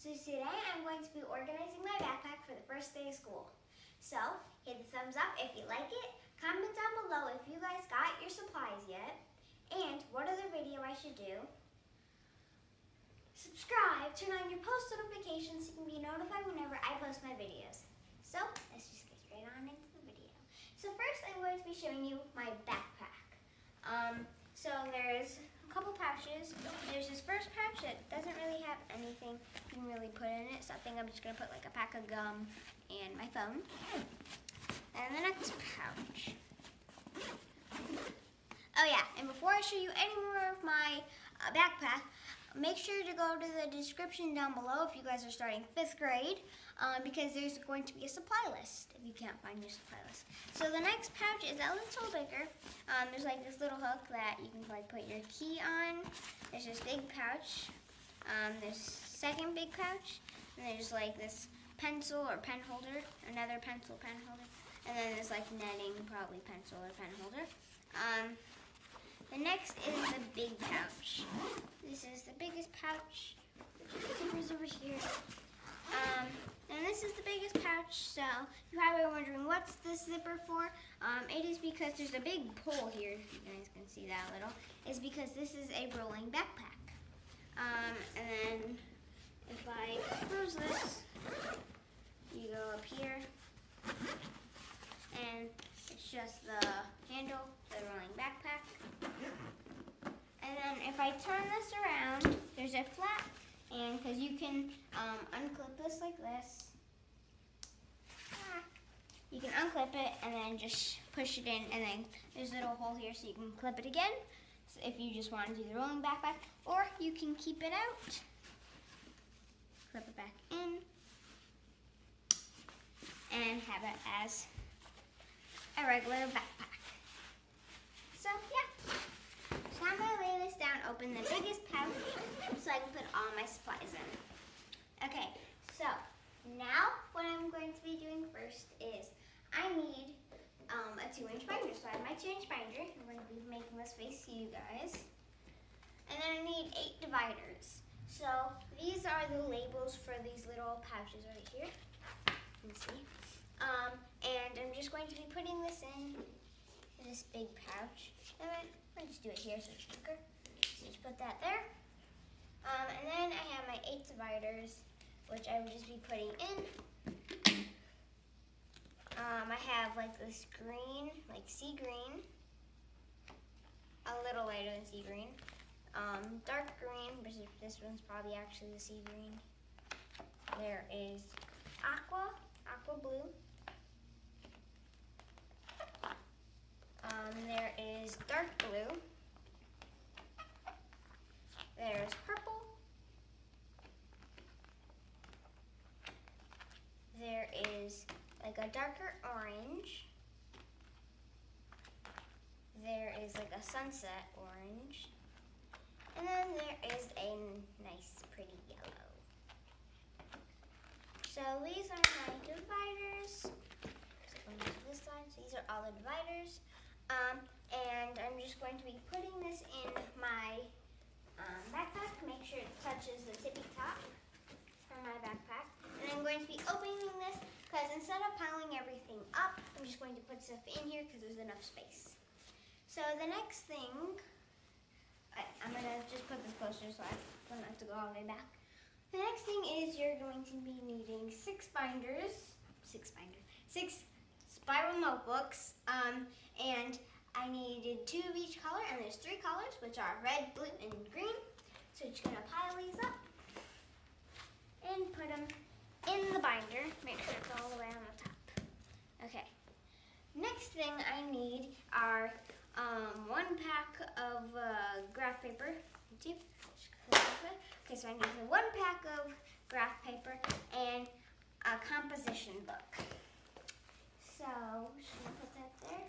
So today I'm going to be organizing my backpack for the first day of school. So hit the thumbs up if you like it. Comment down below if you guys got your supplies yet. And what other video I should do. Subscribe, turn on your post notifications so you can be notified whenever I post my videos. So let's just get straight on into the video. So first I'm going to be showing you my backpack. Um, so there's couple pouches. There's this first pouch that doesn't really have anything you can really put in it. So I think I'm just gonna put like a pack of gum and my phone. And the next pouch. Oh yeah, and before I show you any more of my uh, backpack, make sure to go to the description down below if you guys are starting fifth grade, um, because there's going to be a supply list if you can't find your supply list. So the next pouch is a little bigger. Um, there's like this little hook that you can like put your key on. There's this big pouch. Um, there's second big pouch, and there's like this pencil or pen holder, another pencil pen holder, and then there's like netting, probably pencil or pen holder. Um, the next is the big pouch. This is the biggest pouch. Zippers over here. Um, and this is the biggest pouch, so you're probably wondering what's this zipper for? Um, it is because there's a big pull here, you guys can see that a little. It's because this is a rolling backpack. Um, and then if I close this, you go up here, and it's just the handle, the rolling backpack. And then if I turn this around, there's a flap, and because you can um, unclip this like this. Ah. You can unclip it and then just push it in, and then there's a little hole here so you can clip it again. So if you just want to do the rolling backpack, or you can keep it out, clip it back in, and have it as a regular backpack. So yeah. So I'm gonna open the biggest pouch so I can put all my supplies in. Okay, so now what I'm going to be doing first is I need um, a two inch binder. So I have my two inch binder. I'm going to be making this face to you guys. And then I need eight dividers. So these are the labels for these little pouches right here. You can see. Um, and I'm just going to be putting this in this big pouch. And then I'll just do it here so it's quicker. Just put that there. Um, and then I have my eight dividers, which I will just be putting in. Um, I have like this green, like sea green, a little lighter than sea green. Um, dark green, which is, this one's probably actually the sea green. There is aqua, aqua blue. Um, there is dark blue. There's purple. There is like a darker orange. There is like a sunset orange. And then there is a nice pretty yellow. So these are my dividers. So to this side. So these are all the dividers. Um, and I'm just going to be putting this in my um, backpack. Make sure it touches the tippy top for my backpack. And I'm going to be opening this because instead of piling everything up, I'm just going to put stuff in here because there's enough space. So the next thing, I, I'm going to just put this closer so I don't have to go all the way back. The next thing is you're going to be needing six binders, six binders, six spiral notebooks, um, and I needed two of each color, and there's three colors, which are red, blue, and green. So just gonna pile these up and put them in the binder. Make sure it's all the way on the top. Okay. Next thing I need are um, one pack of uh, graph paper. Okay, so I need one pack of graph paper and a composition book. So, just gonna put that there.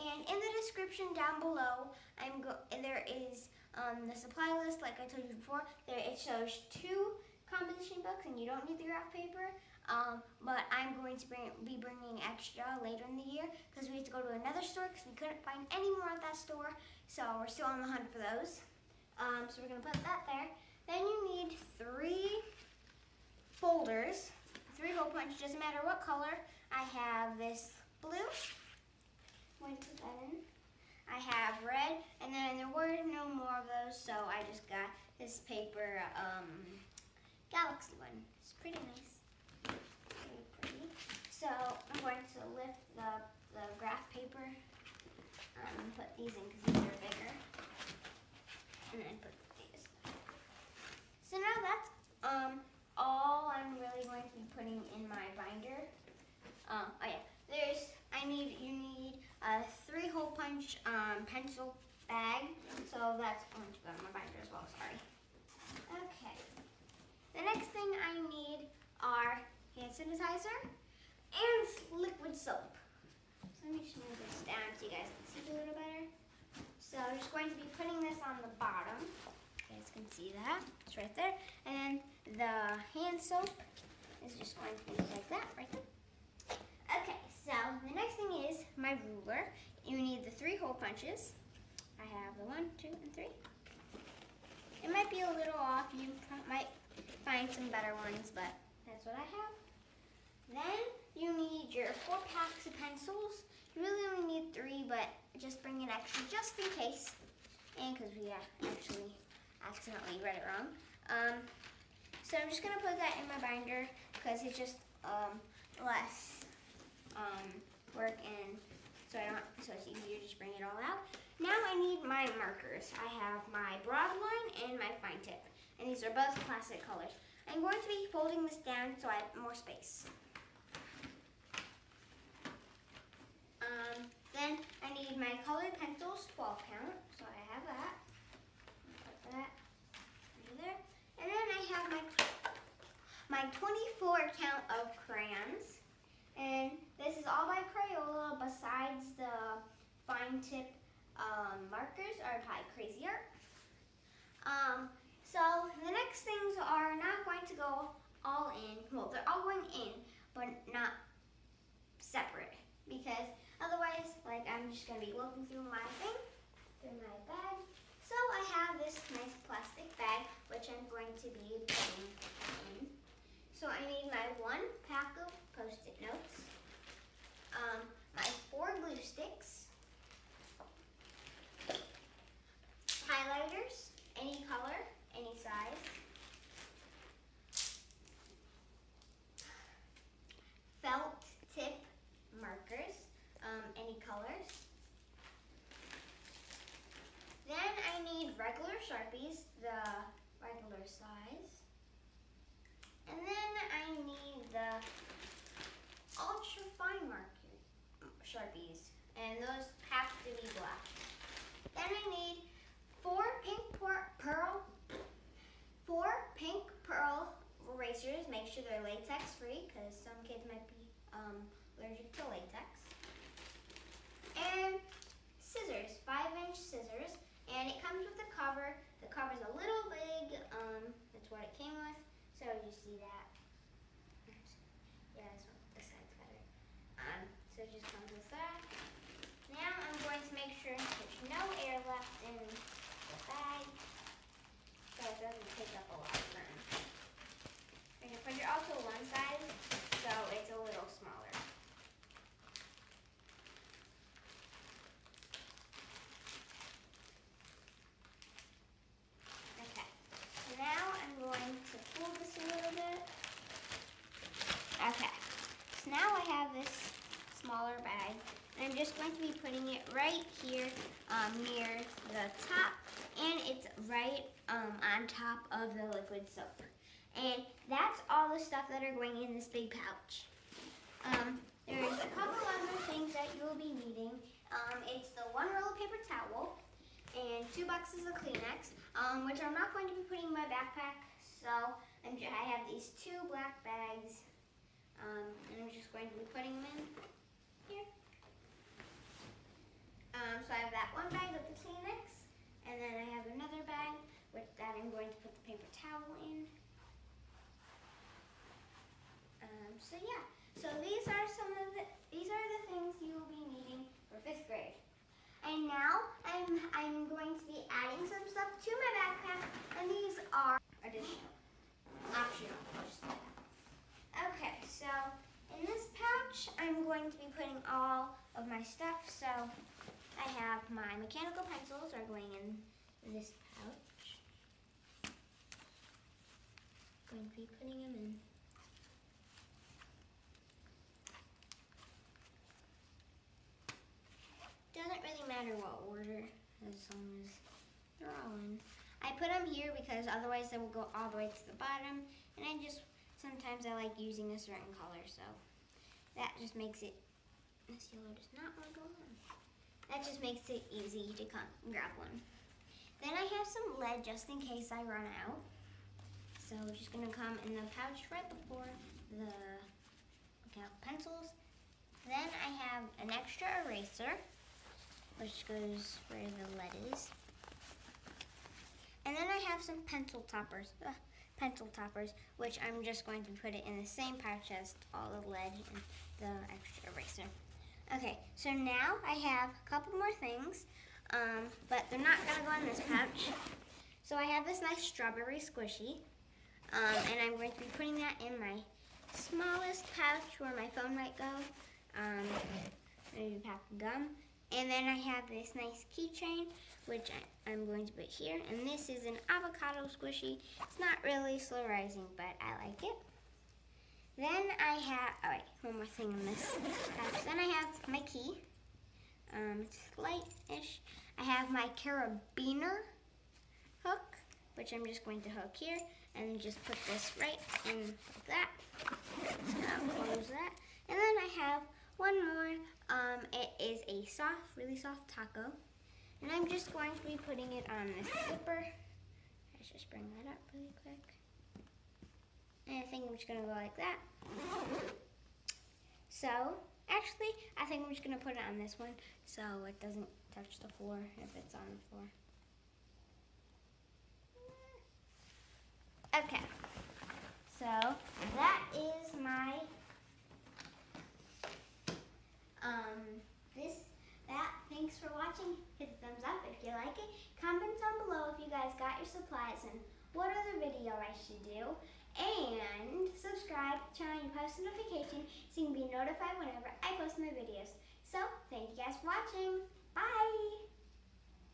And in the description down below, I'm go there is um, the supply list, like I told you before. There it shows two composition books, and you don't need the graph paper. Um, but I'm going to bring, be bringing extra later in the year because we have to go to another store because we couldn't find any more at that store. So we're still on the hunt for those. Um, so we're gonna put that there. Then you need three folders, three hole punch, doesn't matter what color. I have this blue, going to put that in. I have red, and then there were no more of those, so I just got this paper, um, galaxy one. It's pretty nice. Very pretty. So I'm going to lift the, the graph paper um, and put these in because these are bigger. And then put these. So now that's um, all I'm really going to be putting in my binder. Um, oh yeah, there's, I need, you need a three hole punch um, pencil bag. So that's going to go in my binder as well, sorry. Okay. The next thing I need are hand sanitizer and liquid soap. So let me just move this down so you guys can see a little better. So I'm just going to be putting this on the bottom. You guys can see that. It's right there. And the hand soap is just going to be like that, right there. Okay, so the next thing is my ruler. You need the three hole punches. I have the one, two, and three. It might be a little off. You might find some better ones, but that's what I have. Then you need your four packs of pencils. You really only need three, but just bring an extra just in case. And because we actually accidentally read it wrong. Um, so I'm just gonna put that in my binder because it's just um, less um, work and so I don't so it's easier to just bring it all out. Now I need my markers. I have my broad line and my fine tip. And these are both classic colors. I'm going to be folding this down so I have more space. Um, then I need my colored pencils, 12 count, so I have that. Put that over there. And then I have my my 24 count of crayons. And this is all by Crayola besides the fine tip um, markers are by Cra-Z-Art. Um, so the next things are not going to go all in. Well, they're all going in, but not separate because otherwise, like I'm just gonna be looking through my thing, through my bag. So I have this nice plastic bag which I'm going to be putting in. So I need my one pack of post-it notes, um, my four glue sticks, highlighters, any color, any size. Felt tip markers, um, any colors. Then I need the regular size. And then I need the ultra fine marker Sharpies, and those have to be black. Then I need four pink pearl, four pink pearl erasers. Make sure they're latex free because some kids might be um, allergic to latex. And scissors, five inch scissors, and it comes with a cover. The cover's a little big. Um, that's what it came with. So you see that. Yeah, this one, this side's better. Um, so it just comes with that. Now I'm going to make sure there's no air left in the bag so it doesn't take up a lot of room. I'm going to put it also one side so it's a little smaller. Okay, so now I'm going to pull this a little bit. Okay, so now I have this smaller bag and I'm just going to be putting it right here um, near the top and it's right um, on top of the liquid soap. And that's all the stuff that are going in this big pouch. Um, there's a couple other things that you'll be needing. Um, it's the one roll of paper towel and two boxes of Kleenex, um, which I'm not going to be putting in my backpack. So ju- I have these two black bags, um, and I'm just going to be putting them in here. Um, so I have that one bag of the Kleenex, and then I have another bag with that I'm going to put the paper towel in. Um, so yeah, so these are some of the these are the things you will be needing for fifth grade. And now I'm I'm going to be adding some stuff to my backpack, and these are additional, optional. I should say. Okay, so in this pouch, I'm going to be putting all of my stuff. So I have my mechanical pencils are going in this pouch. Going to be putting them in. Doesn't really matter what order, as long as they're all in. I put them here because otherwise they will go all the way to the bottom, and I just sometimes I like using a certain color, so that just makes it. This yellow does not want to go on. That just makes it easy to come grab one. Then I have some lead just in case I run out. So just gonna come in the pouch right before the pencils. Then I have an extra eraser, which goes where the lead is. And then I have some pencil toppers, uh, pencil toppers, which I'm just going to put it in the same pouch as all the lead and the extra eraser. Okay, so now I have a couple more things, um, but they're not gonna go in this pouch. So I have this nice strawberry squishy, um, and I'm going to be putting that in my smallest pouch where my phone might go. Um, maybe pack of gum. And then I have this nice keychain, which I, am going to put here. And this is an avocado squishy. It's not really slow rising, but I like it. Then I have, all right, one more thing in this pouch. Then I have my key. Um, it's light-ish. I have my carabiner hook, which I'm just going to hook here. And just put this right in like that. Close that. And then I have one more. Um, it is a soft, really soft taco. And I'm just going to be putting it on this zipper. Let's just bring that up really quick. And I think I'm just going to go like that. So, actually, I think I'm just going to put it on this one so it doesn't touch the floor if it's on the floor. Okay. So, that is my um, this, that, thanks for watching. Hit the thumbs up if you like it. Comment down below if you guys got your supplies and what other video I should do. And subscribe, turn on your post notification so you can be notified whenever I post my videos. So, thank you guys for watching. Bye!